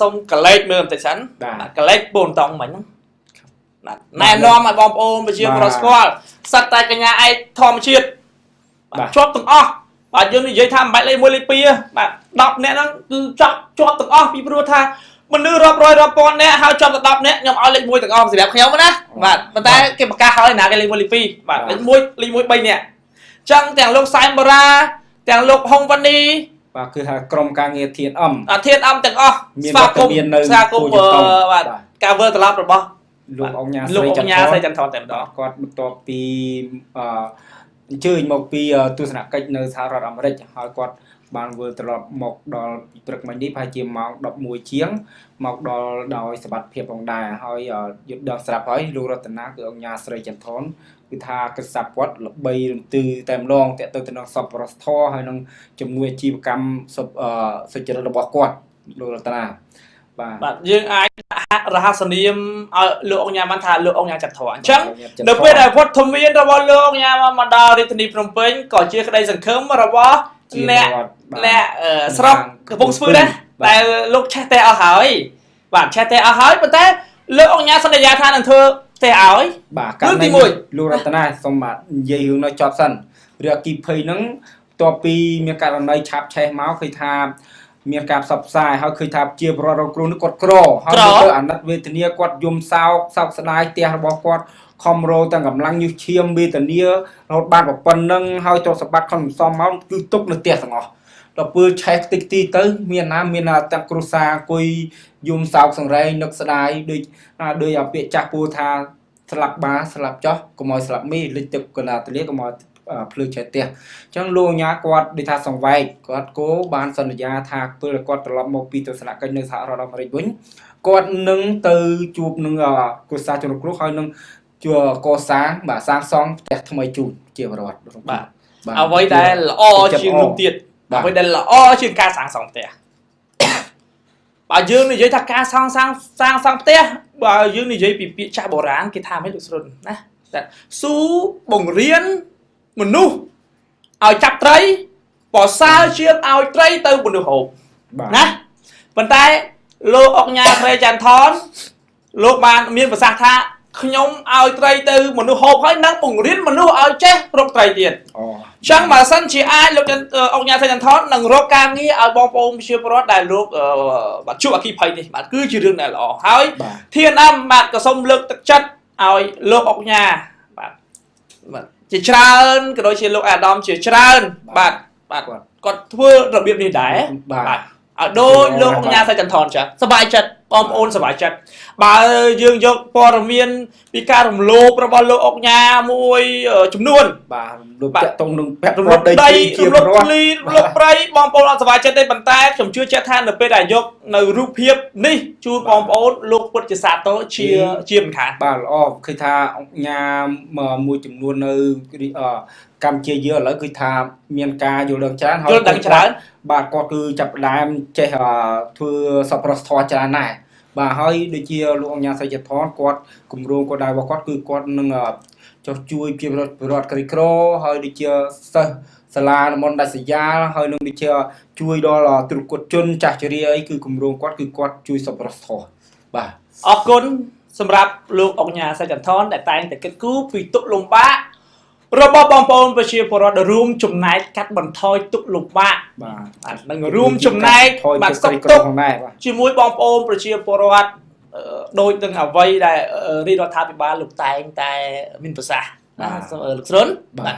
សូមកលេចមើលបន្តិចសិនបាទបាទកលេចពូនតង់មិញហ្នឹងបាទណែនាំឲ្យបងប្អូនប្រជាពលរដ្ឋស្គាល់សិតតែកញ្ញាឯកធម្មជាតិបាទជាប់ទាំងអស់បាទយើងនិយាយថាមិនបាច់លេខ1លេខ2ទេបាទ10នាក់ហ្នឹងគឺជាប់ជាប់ទាំងអស់ពីព្រោះថាមនុស្សរាប់រយរាប់ពាន់នាក់ហើយជាប់ទៅ10នាក់ខ្ញុំឲ្យលេខ1ទាំងអស់សម្រាប់ខ្ញុំណាបាទប៉ុន្តែគេប្រកាសហើយណាគេលេខ1លេខ2បាទបាទលេខ1លេខ1 3នាក់អញ្ចឹងទាំងលោកសែមបារាទាំងលោកហុងវ៉ានី បាទគឺថាក្រុមការងារធានអំអាធានអំទាំងអស់មានស្វាគមវត្តមាននៅន៍ស្វាគមន៍គួរជំទង់អឺបាទបាទការវិលត្រឡប់របស់លោកអង្គញាលោកស្រីអចន្ទញ្ញារស្រីចន្ទថនតែម្ដងគាត់បន្ទាប់ពីអឺអញ្ជើញមកពីអឺទស្សនកិច្ចនៅសហរដ្ឋអាមេរិកហើយគាត់ បានវិលត្រឡប់មកដល់ពីព្រឹកមិញនេះប្រហែលជាម៉ោង11ជាងមកដល់ដោយសบัติភាពផងដែរហើយអឺយល់ដឹងស្រាប់ហើយលោករតនាគឺអង្គញាស្រីចន្ទថនគឺថាកិច្ចសាប់គាត់ល្បីរន្ទឺតែម្ដងតទៅទៅនឹងសពរសធរហើយនឹងជំនួយអាជីវកម្មសុបអឺសុចរិតរបស់គាត់លោករតនាបាទបាទយើងអាចដាក់រហស្សនាមឲ្យលោកអង្ញាបានថាលោកអង្ញាចន្ទធរអញ្ចឹងចន្ទនៅថពេលដែលវត្តមានរបស់លោកអង្ញាមកដល់រាជធានីភ្នំពេញក៏ជាក្តីសង្ឃឹមរបស់ជា អ្នករដ្ឋបាទអ្នកអឺស្រុកកំពង់ស្ពឺដែរបាទដែលលោកឆេះតែអស់ហើយបាទឆេះតែអស់ហើយប៉ុន្តែលោកអង្ញាសន្យាថានឹងធ្វើទេឲ្យបាទរឿងទីករណីមួយលោករតនាសូមបាទនិយាយរឿងនោះចប់សិនរឿងអគិភ័យហ្នឹងបន្ទាប់ពីមានករណីឆាប់ឆេះមកឃើញថា មានការផ្សព្វផ្សាយហើយឃើញថាជាប្រវត្តិរងគ្រោះនេះគាត់ក្រហើយក្រទៅអាណិតវេទនាគាត់យំសោកសោកស្ដាយផ្ទះរបស់គាត់ខំរោទាំងកម្លាំងញុះឈាមវេទនារហូតបានប៉ុណ្ណឹងហើយទ្រព្យសម្បត្តិខំសំមកគឺទុកនៅផ្ទះទាំងអស់ដល់ពេលឆេះតិចទីទៅ មានណាមានណាទាំងគ្រួសារអង្គុយយំសោកសង្រេងនឹកស្ដាយដូចណាដូចអាពាក្យចាស់ពូថាស្លាប់បាស្លាប់ចោះកុំឲ្យស្លាប់មីលិចទឹកកណ្ដាលទលាកុំឲ្យអឺ ភ្លើងឆេះផ្ទះអញ្ចឹងលោកអាញាគាត់ដូចថាសង្វែកគាត់គោបានសន្យាថាពេលគាត់ត្រឡប់មកពីទស្សនកិច្ចនៅសហរដ្ឋអាមេរិកវិញគាត់នឹងទៅជួបនឹងអឺគ្រួសារជនរងគ្រោះហើយនឹងជួកសាងបាទសាងសង់ផ្ទះថ្មីជូនជាប្រវត្តិបាទបាទអ្វីដែលល្អជាងនោះទៀតបាទអ្វីដែលល្អជាងការសាងសង់ផ្ទះបើយើងនិយាយថាការសាងសាងសាងសង់ផ្ទះបើយើងនិយាយពីពាក្យចាស់បុរាណគេថាមិនលោកស្រុនណាតែស៊ូបង្រៀន មនុស្សឲ្យចាប់ត្រីប្រសើរជាងឲ្យត្រីទៅមនុស្សហូបបាទណាប៉ុន្តែលោកអុកញ៉ាស្រីចន្ទថនលោកបានមានប្រសាសន៍ថាខ្ញុំឲ្យត្រីទៅមនុស្សហូបហើយនឹងបង្រៀនមនុស្សឲ្យចេះរកត្រីទៀតអូចឹងបើសិនជាអាចលោកចន្ទអឺអង្គញាសៃចន្ទថននឹងរកការងារឲ្យបងប្អូនប្រជាពលរដ្ឋដែលលោកអឺបាទជួបអគិភ័យនេះបាទគឺជារឿងដែលល្អហើយបាទធានអមបាទក៏សូមលើកទឹកចិត្តឲ្យលោកអង្គញាបាទបាទ ជាច្រើនក៏ដូចជាលោកអាដាមជាច្រើនបាទបាទគាត់គាត់ធ្វើរបៀបនេះដែរបាទឲ្យដូចលោកអង្គញាសៃចន្ទថនចាសប្បាយចិត្តបងប្អូនសប្បាយចិត្តបើយើងយកព័ត៌មានពីការរំលោភរបស់លោកអង្គញាមួយអឺចំនួនបាទលោកបាទតាក់ទងនឹងពាក់រំរលោត់ភដីដីធ្លីជារំប្រលោភវត្តិធ្លីរំលោភព្រៃបងប្អូនអត់សប្បាយចិត្តទេប៉ុន្តែខ្ញុំជឿជាក់ថានៅពេលដែលយកនៅរូបភាពនេះជូនបងប្អូនលោកពុតជាសាទរជាជាមិនខានបាទល្អឃើញថាអង្គញាមកមួយចំនួននៅរីអឺកម្ពុជាយើងឥឡូវគឺថាមានការយល់ដឹងច្រើនយល់ដឹងច្រើនបាទគាត់គឺចាប់ផ្ដើមចេះអឺធ្វើសប្បុរសធម៌ច្រើនដែរ បាទហើយដូចជាលោកអង្គញាសីចធនគាត់គម្រោងគាត់ដែររបស់គាត់គឺគាត់នឹងអឺចុះជួយជារដ្ឋពលរដ្ឋក្រីក្រហើយដូចជាសិស្សសាលាតំបន់ដាច់ស្រយាលហើយនឹងដូចជាជួយដល់ទ្រុគតជនចាស់ជរាអីគឺគម្រោងគាត់គឺគាត់ជួយសប្បុរសធម៌បាទអរគុណសម្រាប់លោកអង្គញាសៃចន្ទថនដែលតែងតែគិតគូរពីទុកលំបាក របស់បងប្អូនប្រជាពលរដ្ឋដែលរួមចំណែកកាត់បន្ថយទុកលំបាកបាទបាទនឹងរួមចំណែកថយបាទទៅសុខក្រីក្រទុក្ខផងដែរបាទជាមួយបងប្អូនប្រជាពលរដ្ឋអឺដូចនឹងអ្វីដែលអឺរាជរដ្ឋាភិបាលលោកតែងតែមានប្រសាសន៍ណាបាទសូមអឺលោកស្រុនបាទ